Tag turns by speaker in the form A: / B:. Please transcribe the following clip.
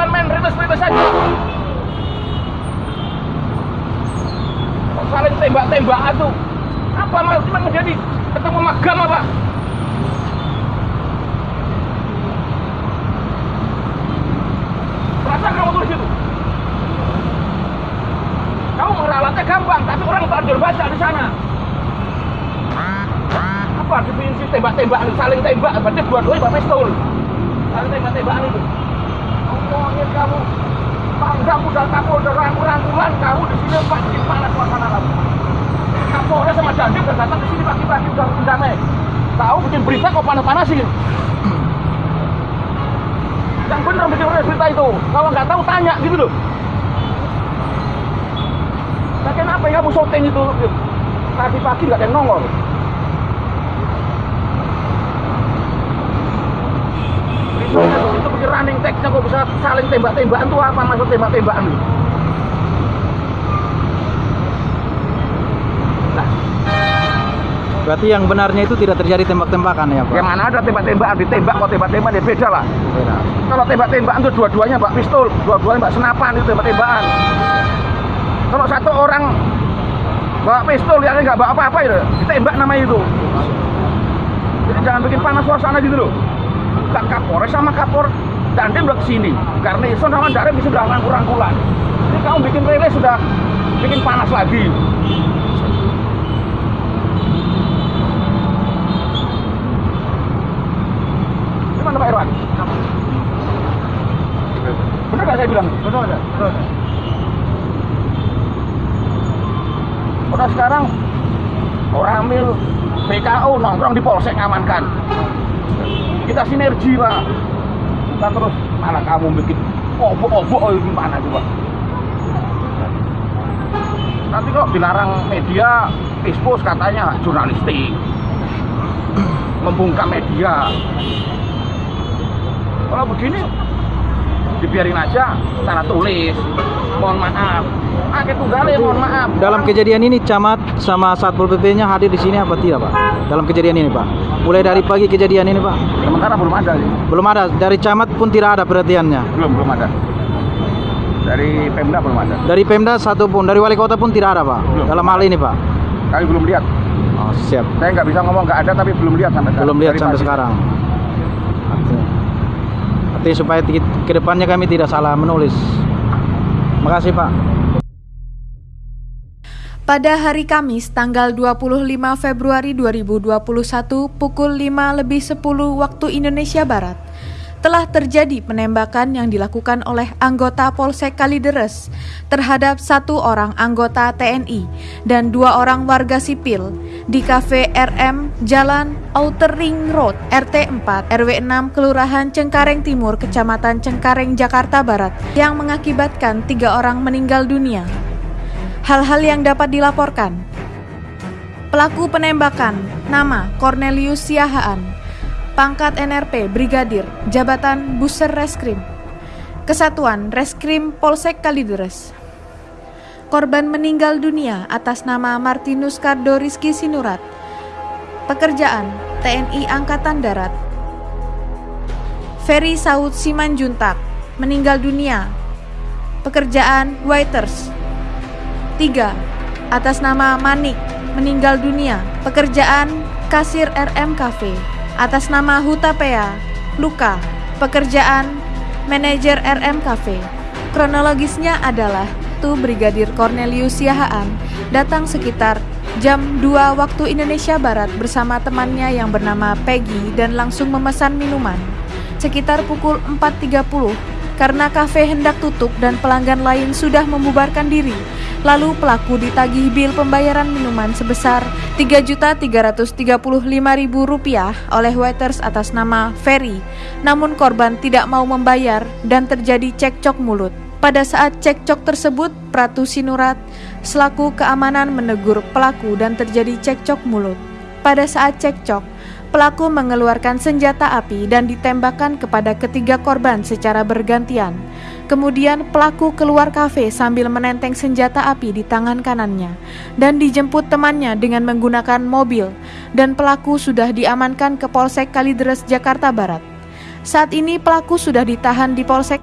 A: bukan main ribes-ribes saja saling tembak-tembakan tuh? Apa mas cuma menjadi ketemu magam apa? Perasaan kamu tulis itu kamu meralatnya gampang tapi orang tak baca di sana. Apa definisi tembak-tembakan? Saling tembak berarti dua-duanya bapak pistol. Saling tembak-tembakan itu ngomongin kamu. Pangdam udah kamu udah rangkul-rangkulan kamu di sini bikin panas suasana kamu Kapolres sama Dandim udah datang ke sini pagi-pagi udah bikin damai tahu bikin berita kok panas-panasin yang bener bikin berita itu. Kalau nggak tahu tanya gitu loh. Nah kenapa ya kamu syuting itu? Tadi pagi nggak ada yang nongol itu text-nya kok bisa saling tembak-tembakan tuh apa maksud tembak-tembakan itu? Nah,
B: Berarti yang benarnya itu tidak terjadi tembak-tembakan ya Pak?
A: yang mana ada tembak-tembakan ditembak kok tembak-tembakan ya beda lah.
B: Beda.
A: Kalau tembak-tembakan tuh dua-duanya mbak pistol, dua-duanya mbak senapan itu tembak-tembakan. Kalau satu orang bawa pistol yang nggak bawa apa-apa itu, ditembak namanya itu. Jadi jangan bikin panas suasana gitu loh. Kak Kapolres sama Kapor Dandim udah ke sini. Karena Ison sama Darim bisa udah rangkul-rangkulan. Ini kamu bikin rilis sudah bikin panas lagi. Gimana Pak Irwan? Benar nggak saya bilang? Betul ada. Betul. Udah sekarang orang mil BKO nongkrong di polsek amankan. Kita sinergi pak. Kita terus. Mana kamu bikin obok-obok oh, gimana coba? Nanti kok dilarang media expose katanya jurnalistik. Membungkam media. Kalau begini dibiarin aja secara tulis. Mohon maaf. Akhir tunggal ya mohon maaf.
B: Dalam kejadian ini camat sama satpol pp-nya hadir di sini apa tidak Pak? Dalam kejadian ini Pak? Mulai dari pagi kejadian ini Pak?
A: sementara belum ada sih.
B: Belum ada. Dari camat pun tidak ada perhatiannya.
A: belum belum ada dari Pemda belum ada
B: Dari Pemda satu pun, dari wali kota pun tidak ada Pak.
A: Belum.
B: Dalam hal ini Pak.
A: kami belum lihat
B: Oh, siap.
A: saya nggak bisa ngomong nggak ada tapi belum lihat sampai sekarang
B: Belum lihat
A: Dari
B: sampai
A: pagi.
B: sekarang. Artinya, artinya supaya ke depannya kami tidak salah menulis. Makasih Pak.
C: Pada hari Kamis tanggal 25 Februari 2021 pukul 5 lebih 10 waktu Indonesia Barat telah terjadi penembakan yang dilakukan oleh anggota Polsek Kalideres terhadap satu orang anggota TNI dan dua orang warga sipil di Cafe RM Jalan Outer Ring Road RT 4 RW 6 Kelurahan Cengkareng Timur Kecamatan Cengkareng Jakarta Barat yang mengakibatkan tiga orang meninggal dunia. Hal-hal yang dapat dilaporkan. Pelaku penembakan, nama Cornelius Siahaan, pangkat NRP Brigadir, jabatan Buser Reskrim, Kesatuan Reskrim Polsek Kalideres. Korban meninggal dunia atas nama Martinus Kardo Rizky Sinurat, pekerjaan TNI Angkatan Darat. Ferry Saud Simanjuntak, meninggal dunia, pekerjaan waiters. 3. Atas nama Manik, meninggal dunia, pekerjaan kasir RM Cafe. Atas nama Hutapea, luka, pekerjaan manajer RM Cafe. Kronologisnya adalah Tu Brigadir Cornelius Siahaan datang sekitar jam 2 waktu Indonesia Barat bersama temannya yang bernama Peggy dan langsung memesan minuman. Sekitar pukul 4.30 karena kafe hendak tutup dan pelanggan lain sudah membubarkan diri. Lalu pelaku ditagih bil pembayaran minuman sebesar Rp3.335.000 oleh waiters atas nama Ferry. Namun korban tidak mau membayar dan terjadi cekcok mulut. Pada saat cekcok tersebut, Pratu Sinurat selaku keamanan menegur pelaku dan terjadi cekcok mulut. Pada saat cekcok, pelaku mengeluarkan senjata api dan ditembakkan kepada ketiga korban secara bergantian. Kemudian pelaku keluar kafe sambil menenteng senjata api di tangan kanannya dan dijemput temannya dengan menggunakan mobil dan pelaku sudah diamankan ke Polsek Kalideres Jakarta Barat. Saat ini pelaku sudah ditahan di Polsek